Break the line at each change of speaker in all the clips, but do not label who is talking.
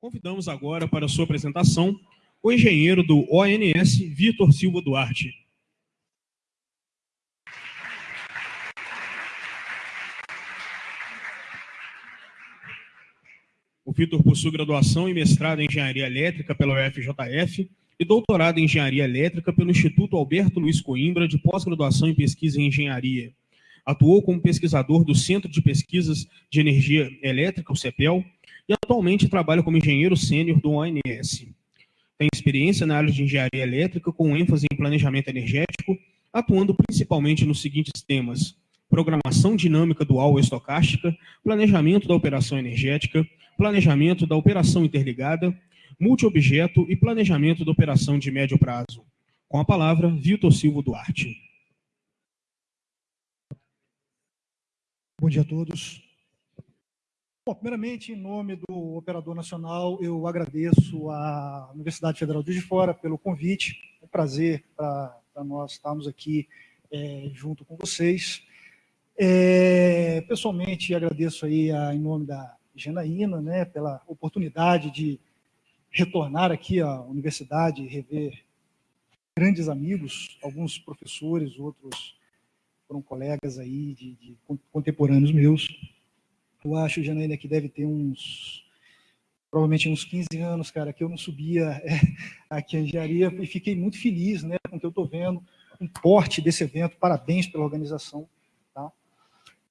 Convidamos agora para sua apresentação o engenheiro do ONS, Vitor Silva Duarte. O Vitor possui graduação e mestrado em Engenharia Elétrica pela UFJF e doutorado em Engenharia Elétrica pelo Instituto Alberto Luiz Coimbra de pós-graduação em Pesquisa em Engenharia. Atuou como pesquisador do Centro de Pesquisas de Energia Elétrica, o CEPEL, e atualmente trabalha como engenheiro sênior do ONS. Tem experiência na área de engenharia elétrica com ênfase em planejamento energético, atuando principalmente nos seguintes temas: programação dinâmica dual estocástica, planejamento da operação energética, planejamento da operação interligada, multiobjeto e planejamento da operação de médio prazo. Com a palavra, Vitor Silva Duarte.
Bom dia a todos. Bom, primeiramente, em nome do Operador Nacional, eu agradeço à Universidade Federal de Fora pelo convite. É um prazer para nós estarmos aqui é, junto com vocês. É, pessoalmente, agradeço aí a, em nome da Janaína, né, pela oportunidade de retornar aqui à universidade e rever grandes amigos, alguns professores, outros foram colegas aí de, de contemporâneos meus. Eu acho, Janaína, que deve ter uns, provavelmente uns 15 anos, cara, que eu não subia é, aqui em engenharia e fiquei muito feliz né, com o que eu estou vendo, um porte desse evento, parabéns pela organização. Tá?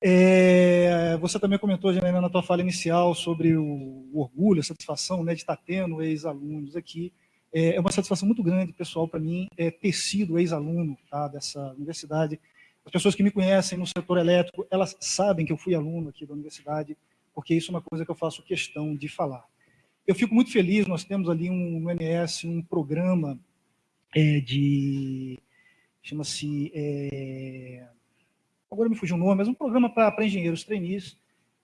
É, você também comentou, Janaína, na tua fala inicial sobre o, o orgulho, a satisfação né, de estar tendo ex-alunos aqui. É, é uma satisfação muito grande, pessoal, para mim, é, ter sido ex-aluno tá, dessa universidade, as pessoas que me conhecem no setor elétrico, elas sabem que eu fui aluno aqui da universidade, porque isso é uma coisa que eu faço questão de falar. Eu fico muito feliz, nós temos ali um, no MS um programa é, de... chama-se... É, agora me fugiu o nome, mas um programa para engenheiros trainees,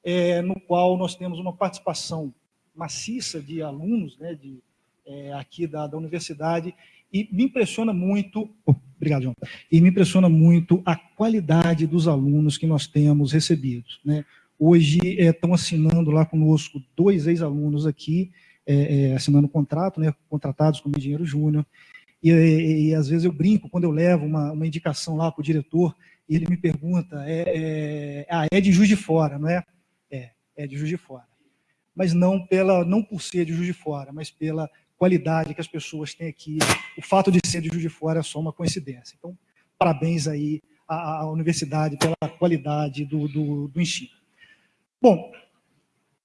é, no qual nós temos uma participação maciça de alunos né, de, é, aqui da, da universidade, e me impressiona muito, obrigado, João, e me impressiona muito a qualidade dos alunos que nós temos recebidos. Né? Hoje é, estão assinando lá conosco dois ex-alunos aqui, é, é, assinando contrato, né, contratados como engenheiro júnior, e, e, e, às vezes eu brinco, quando eu levo uma, uma indicação lá para o diretor, e ele me pergunta, é, é, ah, é de Juiz de Fora, não é? É, é de Juiz de Fora. Mas não, pela, não por ser de Juiz de Fora, mas pela qualidade que as pessoas têm aqui. O fato de ser de Juiz de Fora é só uma coincidência. Então, parabéns aí à, à universidade pela qualidade do, do, do ensino. Bom,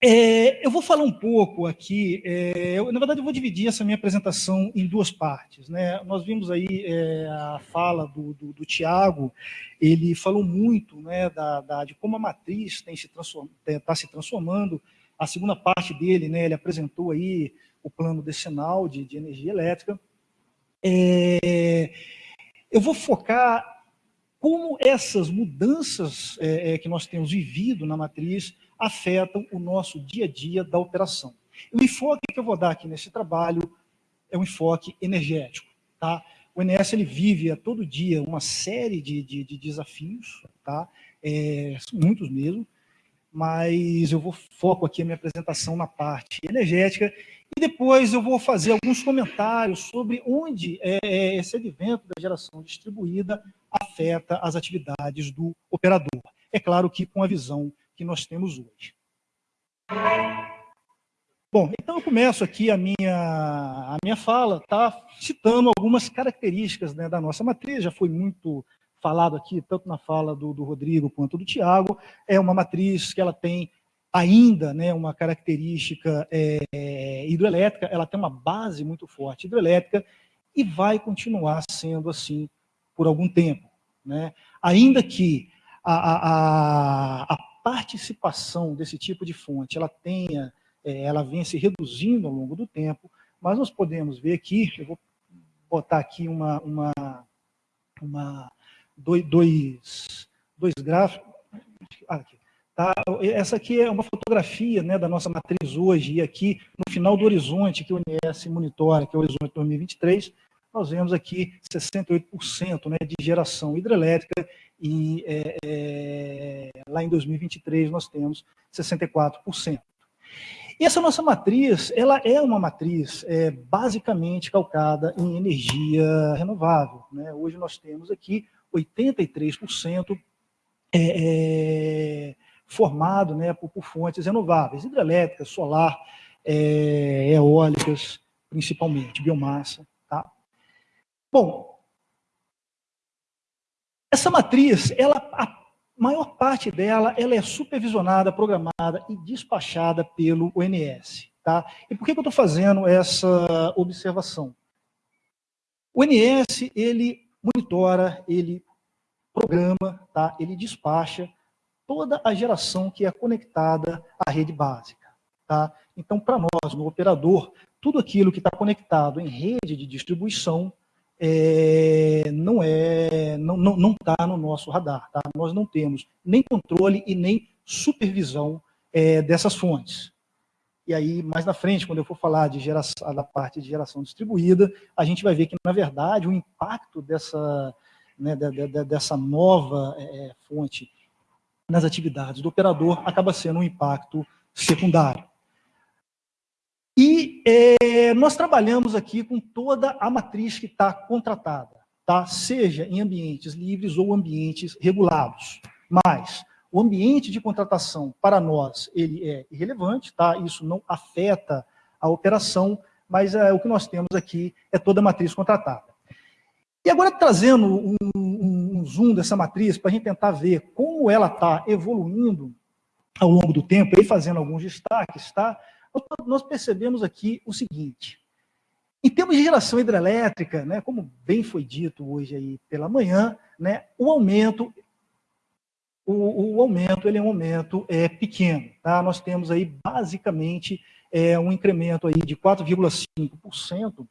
é, eu vou falar um pouco aqui, é, eu, na verdade eu vou dividir essa minha apresentação em duas partes. Né? Nós vimos aí é, a fala do, do, do Tiago, ele falou muito né, da, da, de como a matriz está se, transform, tá se transformando, a segunda parte dele, né, ele apresentou aí o plano decenal de, de energia elétrica. É, eu vou focar como essas mudanças é, é, que nós temos vivido na matriz afetam o nosso dia a dia da operação. O enfoque que eu vou dar aqui nesse trabalho é um enfoque energético. Tá? O ENS ele vive a todo dia uma série de, de, de desafios, tá? É, muitos mesmo, mas eu vou foco aqui a minha apresentação na parte energética e depois eu vou fazer alguns comentários sobre onde é, é, esse advento da geração distribuída afeta as atividades do operador. É claro que com a visão que nós temos hoje. Bom, então eu começo aqui a minha, a minha fala, tá, citando algumas características né, da nossa matriz, já foi muito falado aqui, tanto na fala do, do Rodrigo quanto do Tiago, é uma matriz que ela tem ainda né, uma característica é, hidroelétrica, ela tem uma base muito forte hidroelétrica e vai continuar sendo assim por algum tempo. Né? Ainda que a, a, a participação desse tipo de fonte ela tenha, é, ela venha se reduzindo ao longo do tempo, mas nós podemos ver aqui, eu vou botar aqui uma, uma, uma dois, dois gráficos, ah, aqui, Tá? Essa aqui é uma fotografia né, da nossa matriz hoje, e aqui no final do horizonte que o ONS monitora, que é o horizonte 2023, nós vemos aqui 68% né, de geração hidrelétrica e é, é, lá em 2023 nós temos 64%. E essa nossa matriz, ela é uma matriz é, basicamente calcada em energia renovável. Né? Hoje nós temos aqui 83% é, é, formado né, por, por, fontes renováveis, hidrelétricas, solar, é, eólicas, principalmente, biomassa. Tá? Bom, essa matriz, ela, a maior parte dela ela é supervisionada, programada e despachada pelo ONS. Tá? E por que, que eu estou fazendo essa observação? O ONS, ele monitora, ele programa, tá? ele despacha toda a geração que é conectada à rede básica. Tá? Então, para nós, no operador, tudo aquilo que está conectado em rede de distribuição é, não é, não não não está no nosso radar. Tá? Nós não temos nem controle e nem supervisão é, dessas fontes. E aí, mais na frente, quando eu for falar de geração, da parte de geração distribuída, a gente vai ver que, na verdade, o impacto dessa, né, dessa nova é, é, fonte nas atividades do operador acaba sendo um impacto secundário. E é, nós trabalhamos aqui com toda a matriz que está contratada, tá? seja em ambientes livres ou ambientes regulados. Mas o ambiente de contratação, para nós, ele é irrelevante, tá? isso não afeta a operação, mas é, o que nós temos aqui é toda a matriz contratada. E agora, trazendo um, um, zoom dessa matriz, para a gente tentar ver como ela está evoluindo ao longo do tempo, e fazendo alguns destaques, tá? nós percebemos aqui o seguinte, em termos de geração hidrelétrica, né, como bem foi dito hoje aí pela manhã, né, o aumento o, o, aumento ele é um aumento é, pequeno. Tá? Nós temos aí basicamente é, um incremento aí de 4,5%.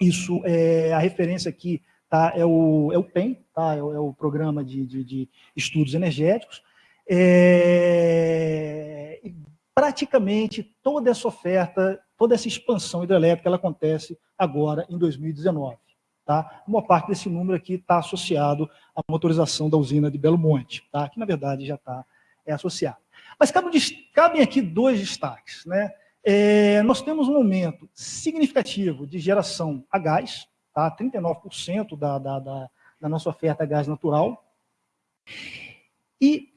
Isso é a referência aqui tá? é, o, é o PEN, tá? é, o, é o Programa de, de, de Estudos Energéticos. É, praticamente toda essa oferta, toda essa expansão hidrelétrica, ela acontece agora em 2019. Tá? Uma parte desse número aqui está associado à motorização da usina de Belo Monte, tá? que na verdade já está é, associado. Mas cabem, cabem aqui dois destaques. Né? É, nós temos um aumento significativo de geração a gás, tá? 39% da, da, da, da nossa oferta a gás natural, e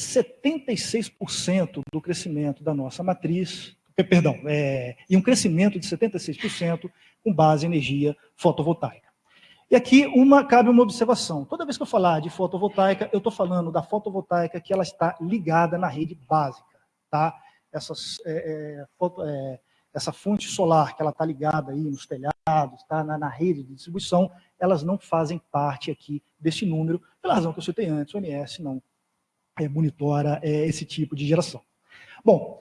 76% do crescimento da nossa matriz, perdão, é, e um crescimento de 76% com base em energia fotovoltaica. E aqui uma, cabe uma observação. Toda vez que eu falar de fotovoltaica, eu estou falando da fotovoltaica que ela está ligada na rede básica. Tá? Essas, é, é, foto, é, essa fonte solar que ela está ligada aí nos telhados, tá? Na, na, rede de distribuição, elas não fazem parte aqui desse número, pela razão que eu citei antes, o ONS não é, monitora é, esse tipo de geração. Bom,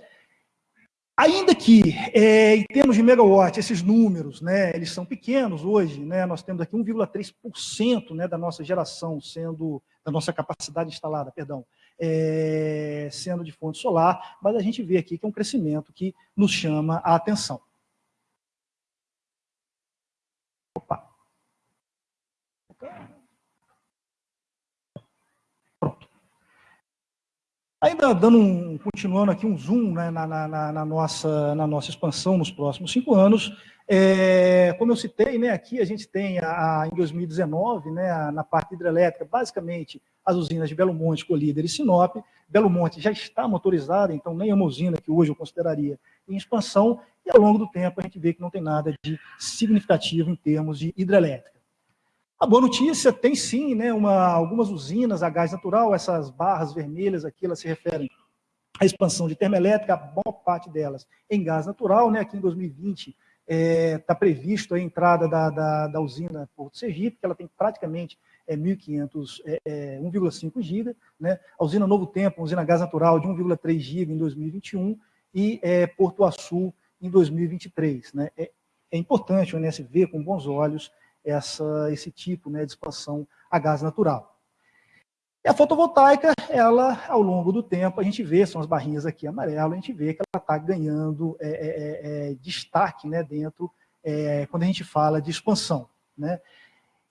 ainda que é, em termos de megawatt, esses números, né, eles são pequenos hoje, né, nós temos aqui 1,3% né, da nossa geração sendo, da nossa capacidade instalada, perdão, é, sendo de fonte solar, mas a gente vê aqui que é um crescimento que nos chama a atenção. Opa. Ainda dando um, continuando aqui um zoom né, na, na, na, nossa, na nossa expansão nos próximos cinco anos, é, como eu citei, né, aqui a gente tem a, em 2019, né, a, na parte hidrelétrica, basicamente as usinas de Belo Monte, Colíder e Sinop. Belo Monte já está motorizada, então nem é uma usina que hoje eu consideraria em expansão, e ao longo do tempo a gente vê que não tem nada de significativo em termos de hidrelétrica. A boa notícia tem sim né, uma, algumas usinas a gás natural, essas barras vermelhas aqui, elas se referem à expansão de termoelétrica, a boa parte delas em gás natural, né, aqui em 2020 está é, tá previsto a entrada da, da, da, usina Porto Sergipe, que ela tem praticamente é, 1.500, é, 1,5 GB, né, a usina Novo Tempo, a usina gás natural de 1,3 GB em 2021 e é, Porto Açul em 2023. Né, é, é importante o INS ver com bons olhos essa, esse tipo né, de expansão a gás natural. E a fotovoltaica, ela, ao longo do tempo, a gente vê, são as barrinhas aqui amarelo, a gente vê que ela está ganhando é, é, é, é, destaque né, dentro, é, quando a gente fala de expansão. Né?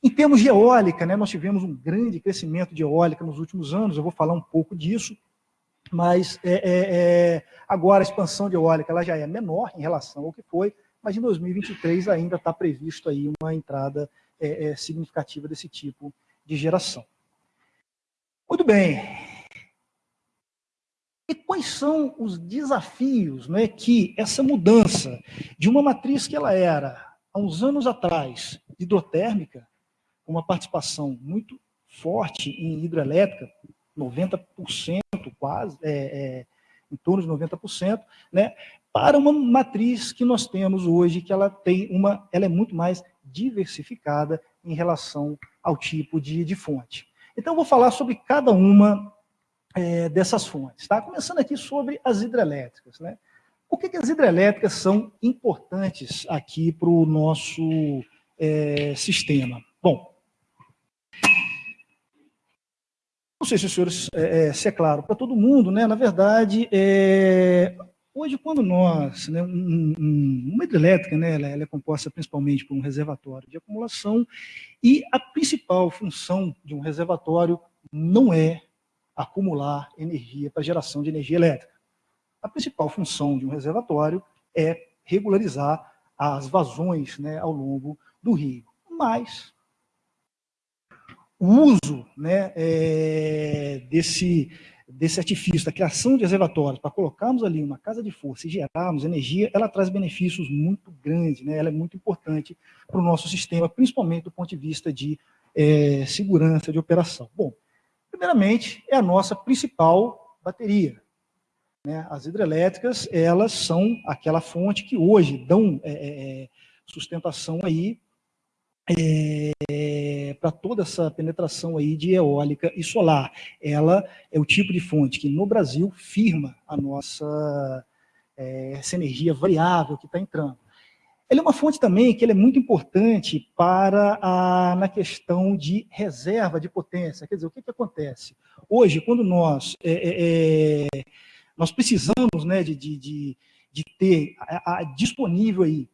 Em termos de eólica, né, nós tivemos um grande crescimento de eólica nos últimos anos, eu vou falar um pouco disso, mas é, agora a expansão de eólica ela já é menor em relação ao que foi, mas em 2023 ainda está previsto aí uma entrada significativa desse tipo de geração. Muito bem. E quais são os desafios né, que essa mudança de uma matriz que ela era, há uns anos atrás, hidrotérmica, com uma participação muito forte em hidrelétrica, 90% quase, é, é, em torno de 90%, né, para uma matriz que nós temos hoje, que ela tem uma, ela é muito mais diversificada em relação ao tipo de, de fonte. Então, eu vou falar sobre cada uma é, dessas fontes. Tá? Começando aqui sobre as hidrelétricas. Né? Por que, que as hidrelétricas são importantes aqui para o nosso é, sistema? Bom, não sei se os senhores, é, é se é claro para todo mundo, né? na verdade, é, hoje quando nós, né, um, um, uma hidrelétrica, né, ela, ela, é composta principalmente por um reservatório de acumulação, e a principal função de um reservatório não é acumular energia para geração de energia elétrica. A principal função de um reservatório é regularizar as vazões né, ao longo do rio. Mas o uso né, é, desse, desse artifício, da criação de reservatórios, para colocarmos ali uma casa de força e gerarmos energia, ela traz benefícios muito grandes, né, ela é muito importante para o nosso sistema, principalmente do ponto de vista de é, segurança de operação. Bom, Primeiramente, é a nossa principal bateria. Né? As hidrelétricas, elas são aquela fonte que hoje dão é, é, é sustentação aí é, para toda essa penetração aí de eólica e solar. Ela é o tipo de fonte que no Brasil firma a nossa é, essa energia variável que está entrando. Ele é uma fonte também que é muito importante para a, na questão de reserva de potência. Quer dizer, o que, que acontece? Hoje, quando nós, é, é, é nós precisamos né, de, de, de ter a, a disponível aí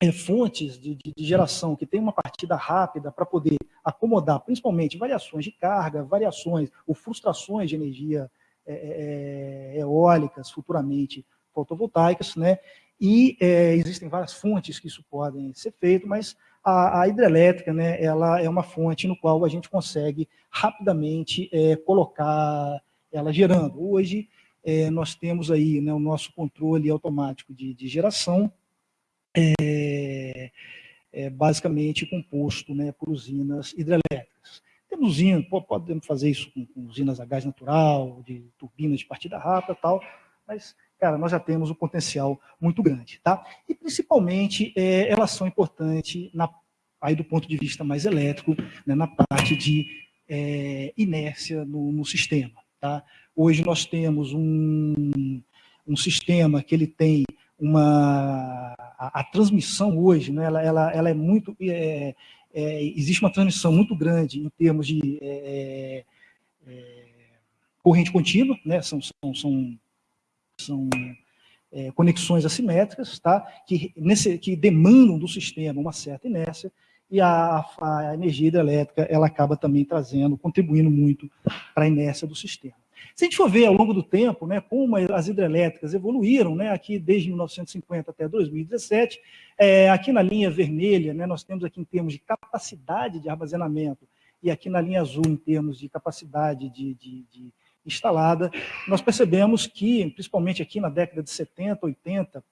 é, fontes de, de, geração que tem uma partida rápida para poder acomodar, principalmente, variações de carga, variações ou frustrações de energia é, é, eólicas, futuramente fotovoltaicas, né? e é, existem várias fontes que isso podem ser feito, mas a, a, hidrelétrica, né, ela é uma fonte no qual a gente consegue rapidamente é, colocar ela gerando. Hoje, é, nós temos aí né, o nosso controle automático de, de geração, é, é, basicamente composto né, por usinas hidrelétricas. Temos usinas, podemos fazer isso com, com usinas a gás natural, de turbinas de partida rápida tal, mas cara, nós já temos um potencial muito grande, tá? E principalmente é, elas são importantes na, aí do ponto de vista mais elétrico, né, na parte de é, inércia no, no, sistema, tá? Hoje nós temos um, um sistema que ele tem uma a, a transmissão hoje, né, ela, ela, ela é muito é, é, existe uma transmissão muito grande em termos de é, é, corrente contínua, né, são, são, são são é, conexões assimétricas, tá? que, nesse, que demandam do sistema uma certa inércia, e a, a energia hidrelétrica ela acaba também trazendo, contribuindo muito para a inércia do sistema. Se a gente for ver ao longo do tempo, né, como as hidrelétricas evoluíram, né, aqui desde 1950 até 2017, é, aqui na linha vermelha, né, nós temos aqui em termos de capacidade de armazenamento, e aqui na linha azul em termos de capacidade de, de, de instalada, nós percebemos que, principalmente aqui na década de 70, 80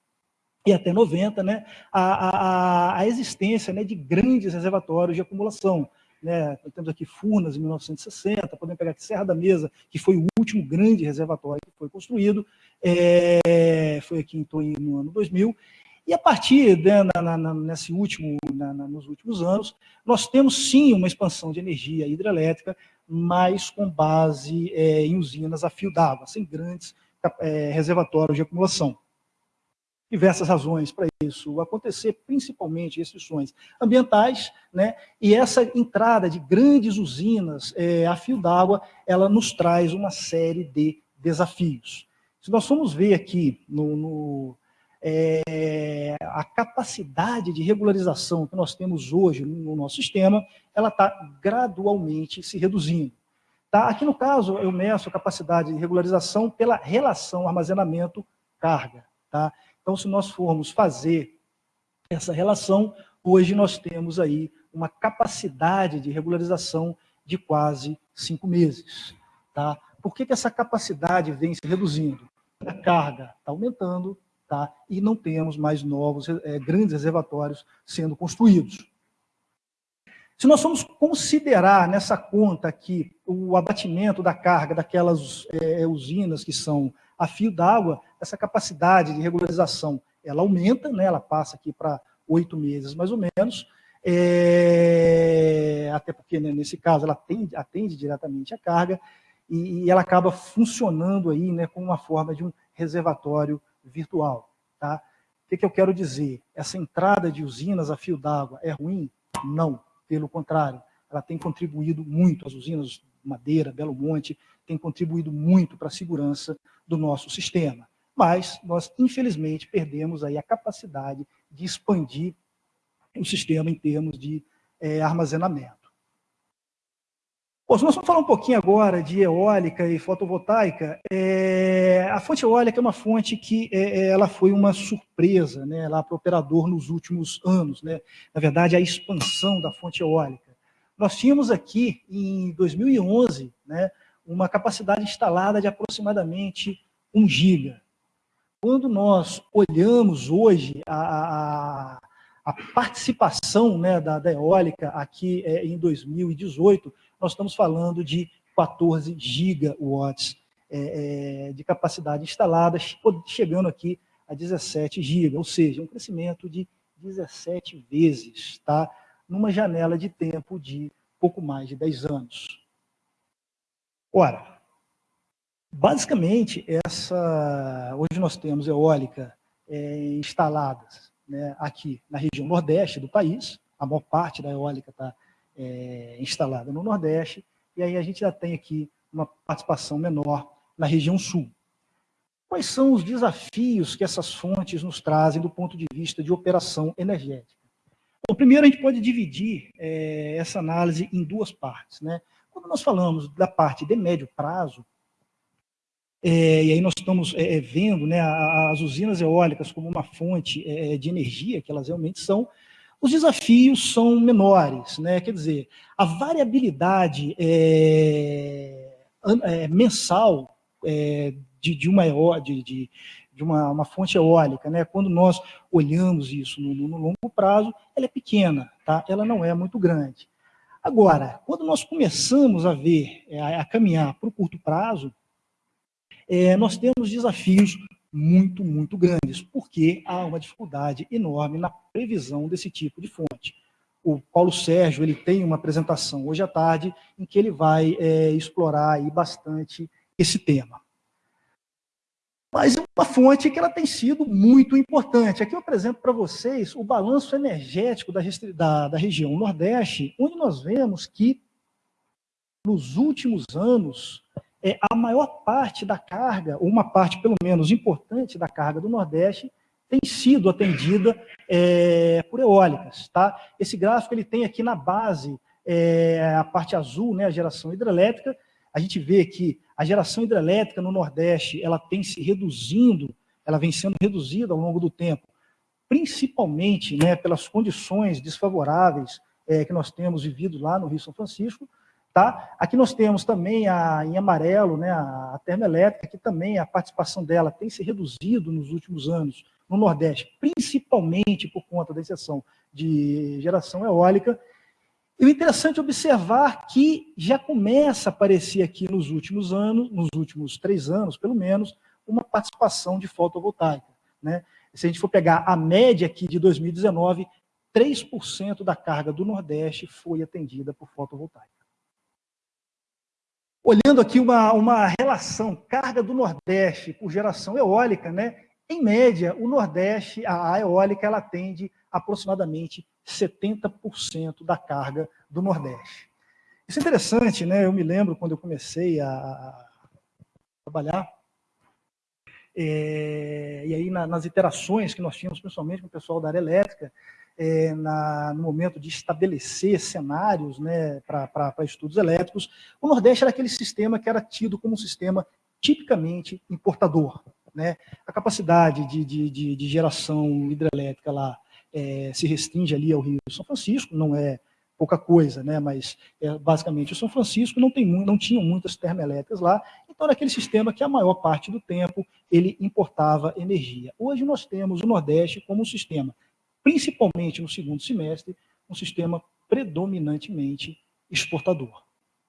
e até 90, né, a, a, a existência né, de grandes reservatórios de acumulação. Né, temos aqui Furnas, em 1960, podemos pegar aqui Serra da Mesa, que foi o último grande reservatório que foi construído, é, foi aqui no ano 2000, e a partir, né, na, na, nesse último, na, nos últimos anos, nós temos sim uma expansão de energia hidrelétrica, mas com base é, em usinas a fio d'água, sem grandes é, reservatórios de acumulação. Diversas razões para isso acontecer, principalmente restrições ambientais, né? e essa entrada de grandes usinas é, a fio d'água, ela nos traz uma série de desafios. Se nós formos ver aqui no, no é, a capacidade de regularização que nós temos hoje no nosso sistema, ela está gradualmente se reduzindo. Tá? Aqui no caso, eu meço a capacidade de regularização pela relação armazenamento-carga. Tá? Então, se nós formos fazer essa relação, hoje nós temos aí uma capacidade de regularização de quase cinco meses. Tá? Por que, que essa capacidade vem se reduzindo? A carga está aumentando tá? e não temos mais novos é, grandes reservatórios sendo construídos. Se nós formos considerar nessa conta aqui o abatimento da carga daquelas é, usinas que são a fio d'água, essa capacidade de regularização ela aumenta, né? ela passa aqui para oito meses mais ou menos, é, até porque né, nesse caso ela atende, atende diretamente a carga, e, e, ela acaba funcionando aí né, como uma forma de um reservatório virtual. Tá? O que, que eu quero dizer? Essa entrada de usinas a fio d'água é ruim? Não. Pelo contrário, ela tem contribuído muito, as usinas Madeira, Belo Monte, tem contribuído muito para a segurança do nosso sistema. Mas nós, infelizmente, perdemos aí a capacidade de expandir o sistema em termos de é, armazenamento. Bom, se nós vamos falar um pouquinho agora de eólica e fotovoltaica, é, a fonte eólica é uma fonte que é, é ela foi uma surpresa né, lá para o operador nos últimos anos. Né? Na verdade, a expansão da fonte eólica. Nós tínhamos aqui, em 2011, né, uma capacidade instalada de aproximadamente 1 giga. Quando nós olhamos hoje a, a, a participação né, da, da, eólica aqui é, em 2018, nós estamos falando de 14 gigawatts é, é, de capacidade instalada, chegando aqui a 17 giga, ou seja, um crescimento de 17 vezes, tá? numa janela de tempo de pouco mais de 10 anos. Ora, basicamente, essa, hoje nós temos eólica é, instaladas né, aqui na região nordeste do país, a maior parte da eólica está é, instalada no Nordeste, e aí a gente já tem aqui uma participação menor na região Sul. Quais são os desafios que essas fontes nos trazem do ponto de vista de operação energética? Bom, primeiro a gente pode dividir é, essa análise em duas partes. Né? Quando nós falamos da parte de médio prazo, é, e aí nós estamos é, é vendo né, as usinas eólicas como uma fonte é, de energia, que elas realmente são, os desafios são menores, né? quer dizer, a variabilidade é, é, mensal é, de, de, uma, de, de, de uma, uma, fonte eólica, né? quando nós olhamos isso no, no, longo prazo, ela é pequena, tá? ela não é muito grande. Agora, quando nós começamos a ver, é, a, a caminhar para o curto prazo, é, nós temos desafios muito, muito grandes, porque há uma dificuldade enorme na previsão desse tipo de fonte. O Paulo Sérgio ele tem uma apresentação hoje à tarde em que ele vai é, explorar aí bastante esse tema. Mas é uma fonte que ela tem sido muito importante. Aqui eu apresento para vocês o balanço energético da, da, da região Nordeste, onde nós vemos que, nos últimos anos, é, a maior parte da carga, ou uma parte pelo menos importante da carga do Nordeste, tem sido atendida é, por eólicas. Tá? Esse gráfico ele tem aqui na base é, a parte azul, né, a geração hidrelétrica. A gente vê que a geração hidrelétrica no Nordeste ela tem se reduzindo, ela vem sendo reduzida ao longo do tempo, principalmente né, pelas condições desfavoráveis é, que nós temos vivido lá no Rio São Francisco, Tá? Aqui nós temos também a, em amarelo né, a termoelétrica, que também a participação dela tem se reduzido nos últimos anos no Nordeste, principalmente por conta da exceção de geração eólica. E o interessante é observar que já começa a aparecer aqui nos últimos anos, nos últimos três anos, pelo menos, uma participação de fotovoltaica. Né? Se a gente for pegar a média aqui de 2019, 3% da carga do Nordeste foi atendida por fotovoltaica. Olhando aqui uma, uma relação carga do Nordeste por geração eólica, né? em média, o Nordeste, a, eólica, ela atende aproximadamente 70% da carga do Nordeste. Isso é interessante, né? eu me lembro quando eu comecei a, a trabalhar, é, e aí na, nas interações que nós tínhamos, principalmente com o pessoal da área elétrica, é, na, no momento de estabelecer cenários né, para estudos elétricos, o Nordeste era aquele sistema que era tido como um sistema tipicamente importador. Né? A capacidade de, de, de, de geração hidrelétrica lá é, se restringe ali ao Rio São Francisco, não é pouca coisa, né? mas é, basicamente o São Francisco não, tem, não tinha muitas termoelétricas lá, então era aquele sistema que a maior parte do tempo ele importava energia. Hoje nós temos o Nordeste como um sistema principalmente no segundo semestre, um sistema predominantemente exportador.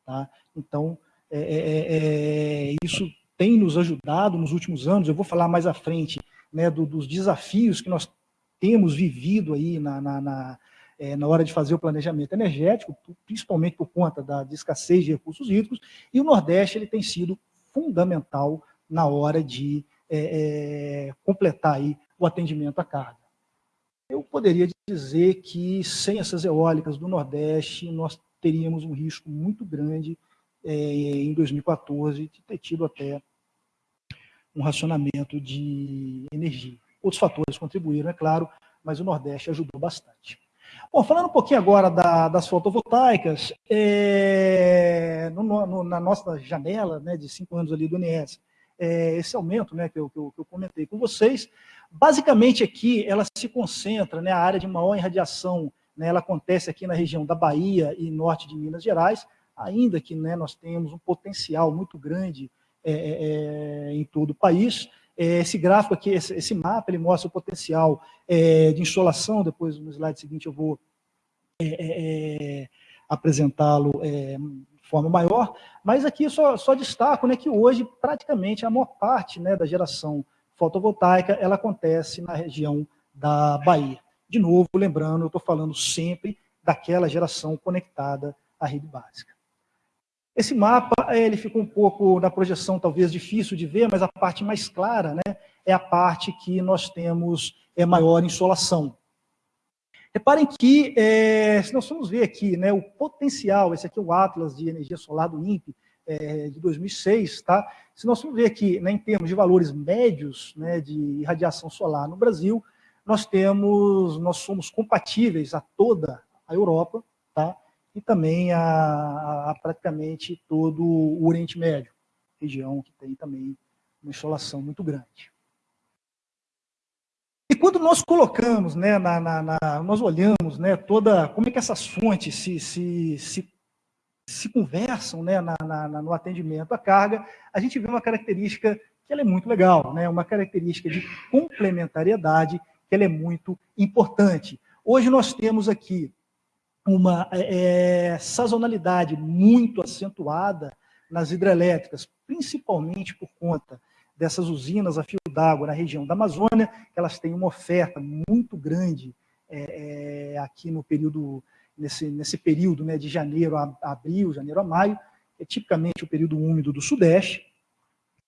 Tá? Então, é, é, é, é, isso tem nos ajudado nos últimos anos, eu vou falar mais à frente né, do, dos desafios que nós temos vivido aí na, na, na, é, na, hora de fazer o planejamento energético, principalmente por conta da escassez de recursos hídricos, e o Nordeste ele tem sido fundamental na hora de é, completar aí o atendimento à carga. Eu poderia dizer que sem essas eólicas do Nordeste, nós teríamos um risco muito grande é, em 2014 de ter tido até um racionamento de energia. Outros fatores contribuíram, é claro, mas o Nordeste ajudou bastante. Bom, falando um pouquinho agora da, das fotovoltaicas, é, no, no, na nossa janela né, de cinco anos ali do INS, é, esse aumento né, que, eu, que, eu, que eu comentei com vocês, Basicamente aqui ela se concentra, né, a área de maior irradiação, né, ela acontece aqui na região da Bahia e norte de Minas Gerais, ainda que né, nós temos um potencial muito grande é, é, é em todo o país. É, esse gráfico aqui, esse, esse, mapa, ele mostra o potencial é, de insolação, depois no slide seguinte eu vou apresentá-lo forma maior, mas aqui só, só destaco né, que hoje praticamente a maior parte né, da geração fotovoltaica, ela acontece na região da Bahia. De novo, lembrando, eu estou falando sempre daquela geração conectada à rede básica. Esse mapa, ele fica um pouco na projeção talvez difícil de ver, mas a parte mais clara né, é a parte que nós temos é, maior insolação. Reparem que, é, se nós formos ver aqui, né, o potencial, esse aqui é o Atlas de Energia Solar do INPE, é, de 2006, tá? Se nós formos ver aqui, né, em termos de valores médios né, de irradiação solar no Brasil, nós temos, nós somos compatíveis a toda a Europa, tá? E também a, a praticamente todo o Oriente Médio, região que tem também uma insolação muito grande. Quando nós colocamos, né, na, na, na, nós olhamos né, toda, como é que essas fontes se, se, se se conversam né, no atendimento à carga, a gente vê uma característica que ela é muito legal, né, uma característica de complementariedade que ela é muito importante. Hoje nós temos aqui uma é, sazonalidade muito acentuada nas hidrelétricas, principalmente por conta dessas usinas a fio d'água na região da Amazônia, elas têm uma oferta muito grande é, é, aqui no período nesse, nesse período né, de janeiro a, abril, janeiro a maio, é tipicamente o período úmido do Sudeste,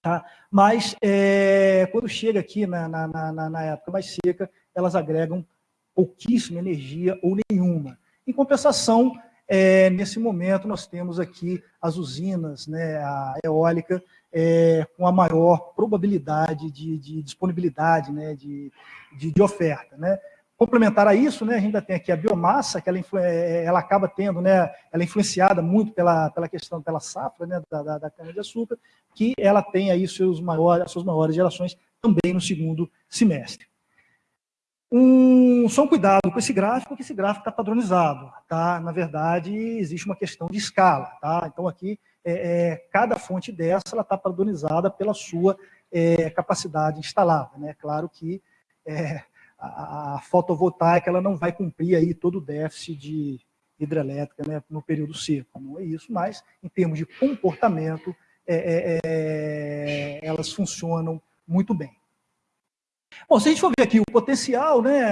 tá? mas é, quando chega aqui na, na, na, na época mais seca, elas agregam pouquíssima energia ou nenhuma. Em compensação, é, nesse momento, nós temos aqui as usinas, né, a eólica, é, com a maior probabilidade de, de disponibilidade né, de, de, de, oferta. Né? Complementar a isso, né, a gente ainda tem aqui a biomassa, que ela, é, ela acaba tendo, né, ela é influenciada muito pela, pela questão, pela safra né, da, da, da cana-de-açúcar, que ela tem aí seus maiores, as suas maiores gerações também no segundo semestre. Um, só um cuidado com esse gráfico, que esse gráfico está padronizado. Tá? Na verdade, existe uma questão de escala. Tá? Então, aqui, é, é, cada fonte dessa está padronizada pela sua é, capacidade instalada. Né? Claro que é, a, a, fotovoltaica ela não vai cumprir aí todo o déficit de hidrelétrica né, no período seco. Não é isso, mas em termos de comportamento, é, é, elas funcionam muito bem. Bom, se a gente for ver aqui o potencial, né,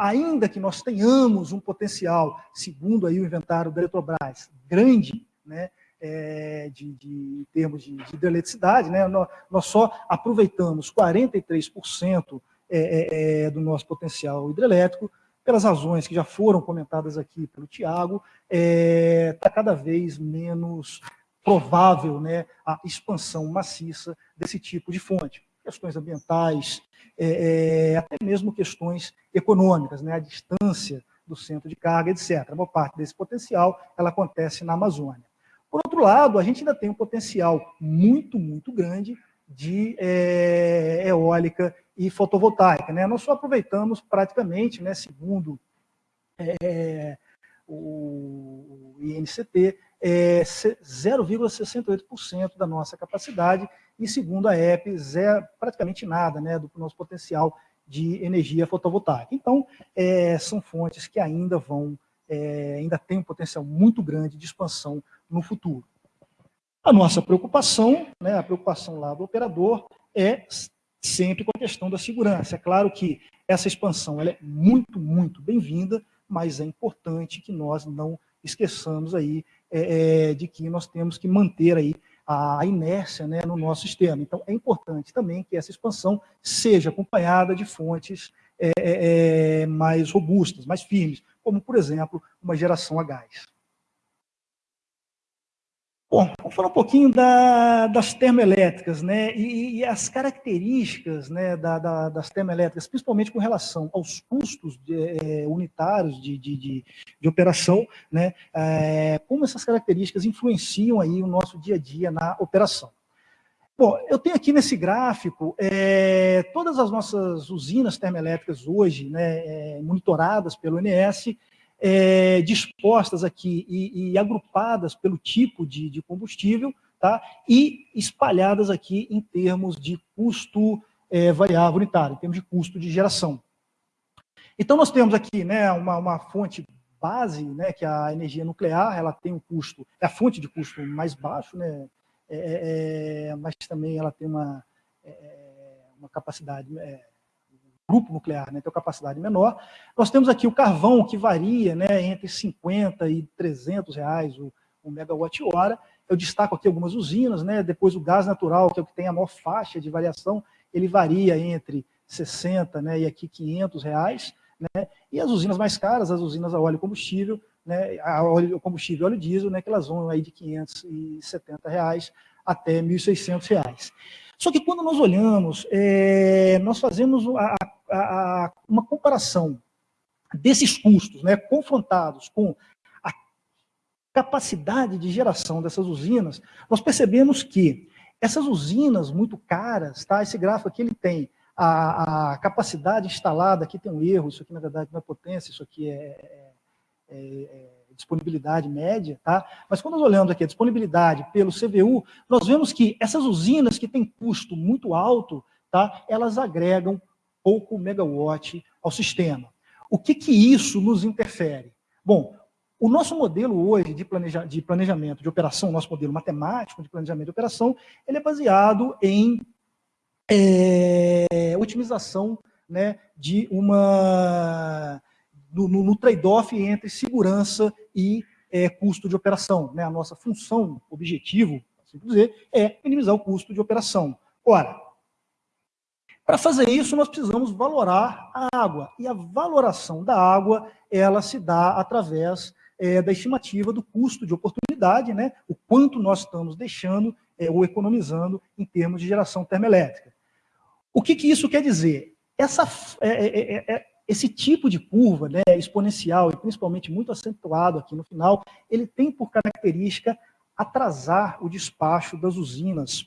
ainda que nós tenhamos um potencial, segundo aí o inventário da Eletrobras, grande, né, é, de, de, termos de, de hidroeletricidade, né, nós, nós só aproveitamos 43% é, é, do nosso potencial hidrelétrico, pelas razões que já foram comentadas aqui pelo Tiago, está é, cada vez menos provável né, a expansão maciça desse tipo de fonte. questões ambientais, é, até mesmo questões econômicas, né, a distância do centro de carga, etc. A maior parte desse potencial ela acontece na Amazônia. Por outro lado, a gente ainda tem um potencial muito, muito grande de é, eólica e fotovoltaica. Né? Nós só aproveitamos praticamente, né, segundo é, o INCT, é 0,68% da nossa capacidade e, segundo a EP, zero, praticamente nada né, do nosso potencial de energia fotovoltaica. Então, é, são fontes que ainda vão, é, ainda têm um potencial muito grande de expansão no futuro. A nossa preocupação, né, a preocupação lá do operador, é sempre com a questão da segurança. É claro que essa expansão é muito, muito bem-vinda, mas é importante que nós não esqueçamos aí é, é, de que nós temos que manter aí a inércia né, no nosso sistema. Então, é importante também que essa expansão seja acompanhada de fontes é, é, é mais robustas, mais firmes, como, por exemplo, uma geração a gás. Bom, vamos falar um pouquinho da, das termoelétricas, né, e, e as características né, da, da, das termoelétricas, principalmente com relação aos custos de, é, unitários de, de, de, operação, né, é, como essas características influenciam aí o nosso dia a dia na operação. Bom, eu tenho aqui nesse gráfico é, todas as nossas usinas termoelétricas hoje, né, monitoradas pelo INS, é, dispostas aqui e, e, agrupadas pelo tipo de, de, combustível, tá? e espalhadas aqui em termos de custo é, variável unitário, em termos de custo de geração. Então, nós temos aqui né, uma, uma fonte base, né, que é a energia nuclear, ela tem um custo, é a fonte de custo mais baixo, né, é, é, é mas também ela tem uma, é, uma capacidade é, grupo nuclear, né, tem uma capacidade menor. Nós temos aqui o carvão, que varia né, entre 50 e 300 reais o, o megawatt-hora. Eu destaco aqui algumas usinas, né, depois o gás natural, que é o que tem a maior faixa de variação, ele varia entre 60 né, e aqui 500 reais. Né, e as usinas mais caras, as usinas a óleo e combustível, né, a óleo combustível óleo diesel, né, que elas vão aí de 570 reais até 1.600 reais. Só que quando nós olhamos, é, nós fazemos a, a, a, uma comparação desses custos, né, confrontados com a capacidade de geração dessas usinas, nós percebemos que essas usinas muito caras, tá, esse gráfico aqui ele tem a, a capacidade instalada, aqui tem um erro, isso aqui na verdade não é potência, isso aqui é, é, é, é disponibilidade média, tá? Mas quando nós olhamos aqui a disponibilidade pelo CVU, nós vemos que essas usinas que têm custo muito alto, tá? Elas agregam pouco megawatt ao sistema. O que que isso nos interfere? Bom, o nosso modelo hoje de, planeja, de planejamento de operação, nosso modelo matemático de planejamento de operação, ele é baseado em é, otimização né, de uma no, no, trade-off entre segurança e é, custo de operação. Né? A nossa função, objetivo, assim dizer, é minimizar o custo de operação. Ora, para fazer isso, nós precisamos valorar a água. E a valoração da água, ela se dá através é, da estimativa do custo de oportunidade, né? o quanto nós estamos deixando é, ou economizando em termos de geração termoelétrica. O que, que isso quer dizer? Essa, é, é, é, é esse tipo de curva né, exponencial, e principalmente muito acentuado aqui no final, ele tem por característica atrasar o despacho das usinas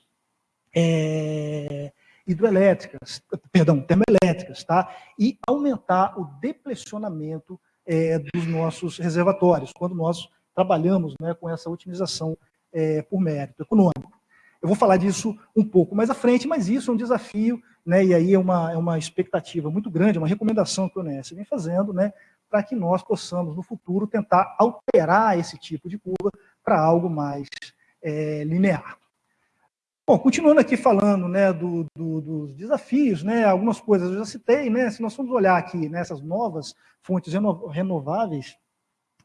é, hidroelétricas, perdão, termoelétricas, tá? e aumentar o depressionamento é, dos nossos reservatórios, quando nós trabalhamos né, com essa otimização é, por mérito econômico. Eu vou falar disso um pouco mais à frente, mas isso é um desafio, né, e aí é uma, é uma expectativa muito grande, uma recomendação que o ONS vem fazendo, né, para que nós possamos, no futuro, tentar alterar esse tipo de curva para algo mais é, linear. Bom, continuando aqui falando né, do, do, dos desafios, né, algumas coisas eu já citei, né, se nós formos olhar aqui nessas novas fontes renováveis,